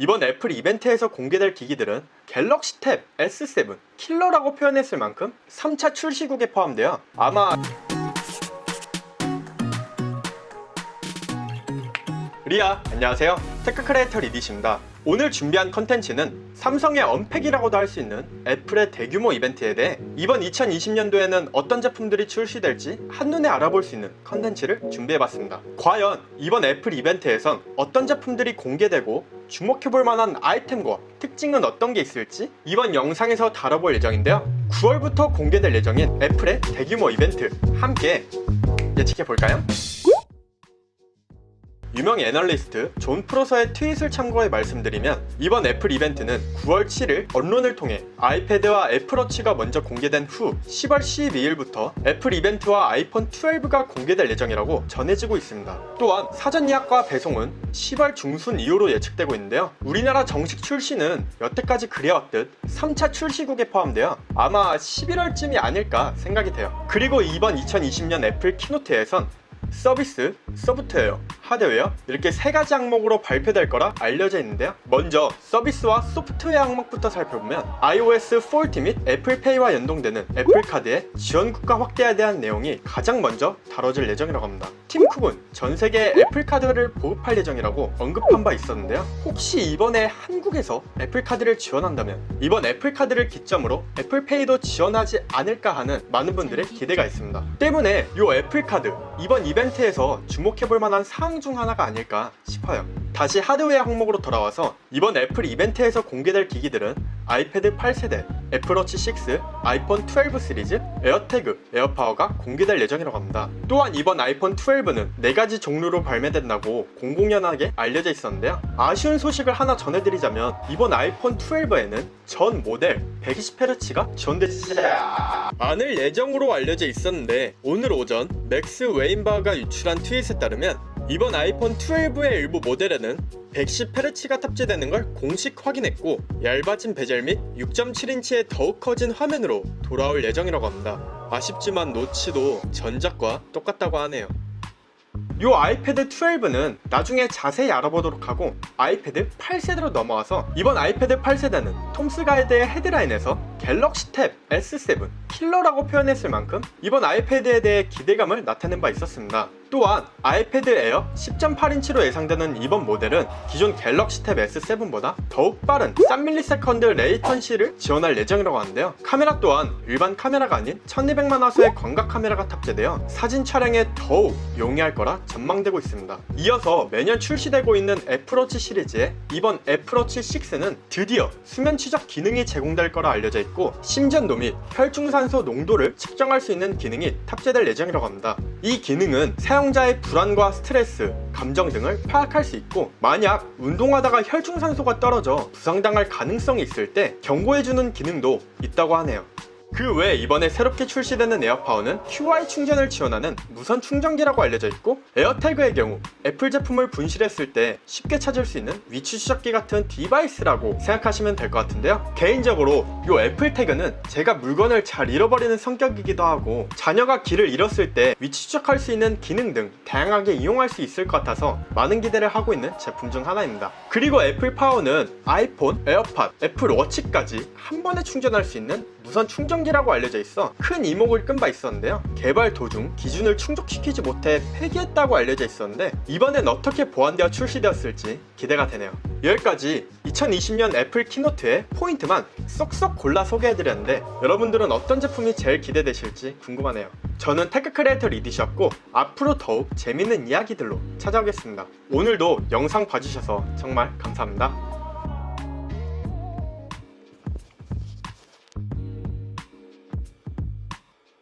이번 애플 이벤트에서 공개될 기기들은 갤럭시 탭 S7 킬러라고 표현했을 만큼 3차 출시국에 포함되어 아마 리아 안녕하세요 tech creator 리디십니다. 오늘 준비한 컨텐츠는 삼성의 Unpack이라고도 할 수 있는 애플의 대규모 이벤트에 대해 이번 2020년도에는 어떤 제품들이 출시될지 한눈에 알아볼 수 있는 컨텐츠를 준비해봤습니다. 과연 이번 애플 이벤트에선 어떤 제품들이 공개되고 주목해볼 만한 아이템과 특징은 어떤 게 있을지 이번 영상에서 다뤄볼 예정인데요. 9월부터 공개될 예정인 애플의 대규모 이벤트 함께 예측해볼까요? 유명 애널리스트 존 프로서의 트윗을 참고해 말씀드리면 이번 애플 이벤트는 9월 7일 언론을 통해 아이패드와 애플워치가 먼저 공개된 후 10월 12일부터 애플 이벤트와 아이폰 12가 공개될 예정이라고 전해지고 있습니다. 또한 사전 예약과 배송은 10월 중순 이후로 예측되고 있는데요. 우리나라 정식 출시는 여태까지 그래왔듯 3차 출시국에 포함되어 아마 11월쯤이 아닐까 생각이 돼요. 그리고 이번 2020년 애플 keynote에선 서비스, 소프트웨어, 하드웨어 이렇게 세 가지 항목으로 발표될 거라 알려져 있는데요. 먼저 서비스와 소프트웨어 항목부터 살펴보면 iOS 14및 애플페이와 연동되는 애플카드의 지원 국가 확대에 대한 내용이 가장 먼저 다뤄질 예정이라고 합니다. 팀 쿡은 전 세계에 애플카드를 보급할 예정이라고 언급한 바 있었는데요. 혹시 이번에 한국에서 애플카드를 지원한다면 이번 애플카드를 기점으로 애플페이도 지원하지 않을까 하는 많은 분들의 기대가 있습니다. 때문에 이 애플카드 이번 이벤트에서 주목해볼 만한 사항 중 하나가 아닐까 싶어요. 다시 하드웨어 항목으로 돌아와서 이번 애플 이벤트에서 공개될 기기들은 아이패드 8세대, 애플워치 6, 아이폰 12 시리즈, 에어태그, 에어파워가 공개될 예정이라고 합니다. 또한 이번 아이폰 12는 4가지 종류로 발매된다고 공공연하게 알려져 있었는데요. 아쉬운 소식을 하나 전해드리자면 이번 아이폰 12에는 전 모델 120Hz가 지원되지 않을 예정으로 알려져 있었는데 오늘 오전 맥스 웨인바가 유출한 트윗에 따르면 이번 아이폰 12의 일부 모델에는 110Hz가 탑재되는 걸 공식 확인했고 얇아진 베젤 및 6.7인치의 더욱 커진 화면으로 돌아올 예정이라고 합니다. 아쉽지만 notch도 전작과 똑같다고 하네요. 이 아이패드 12는 나중에 자세히 알아보도록 하고 아이패드 8세대로 넘어와서 이번 아이패드 8세대는 톰스 가이드의 헤드라인에서 갤럭시 탭 S7 킬러라고 표현했을 만큼 이번 아이패드에 대해 기대감을 나타낸 바 있었습니다. 또한 아이패드 에어 10.8인치로 예상되는 이번 모델은 기존 갤럭시 탭 S7보다 더욱 빠른 3ms 레이턴시를 지원할 예정이라고 하는데요. 카메라 또한 일반 카메라가 아닌 1200만 화소의 광각 카메라가 탑재되어 사진 촬영에 더욱 용이할 거라 전망되고 있습니다. 이어서 매년 출시되고 있는 애플워치 시리즈의 이번 애플워치 6는 드디어 수면 추적 기능이 제공될 거라 알려져 있고 심전도 및 혈중산소 농도를 측정할 수 있는 기능이 탑재될 예정이라고 합니다. 이 기능은 사용자의 불안과 스트레스, 감정 등을 파악할 수 있고 만약 운동하다가 혈중산소가 떨어져 부상당할 가능성이 있을 때 경고해주는 기능도 있다고 하네요. 그 외에 이번에 새롭게 출시되는 에어파워는 Qi 충전을 지원하는 무선 충전기라고 알려져 있고 에어태그의 경우 애플 제품을 분실했을 때 쉽게 찾을 수 있는 위치 추적기 같은 device라고 생각하시면 될 것 같은데요. 개인적으로 이 애플 태그는 제가 물건을 잘 잃어버리는 성격이기도 하고 자녀가 길을 잃었을 때 위치 추적할 수 있는 기능 등 다양하게 이용할 수 있을 것 같아서 많은 기대를 하고 있는 제품 중 하나입니다. 그리고 애플 파워는 아이폰, 에어팟, 애플 워치까지 한 번에 충전할 수 있는 무선 충전기라고 알려져 있어 큰 이목을 끈 바 있었는데요. 개발 도중 기준을 충족시키지 못해 폐기했다고 알려져 있었는데 이번엔 어떻게 보완되어 출시되었을지 기대가 되네요. 여기까지 2020년 애플 keynote의 포인트만 쏙쏙 골라 소개해드렸는데 여러분들은 어떤 제품이 제일 기대되실지 궁금하네요. 저는 tech creator 리디셨고 앞으로 더욱 재밌는 이야기들로 찾아오겠습니다. 오늘도 영상 봐주셔서 정말 감사합니다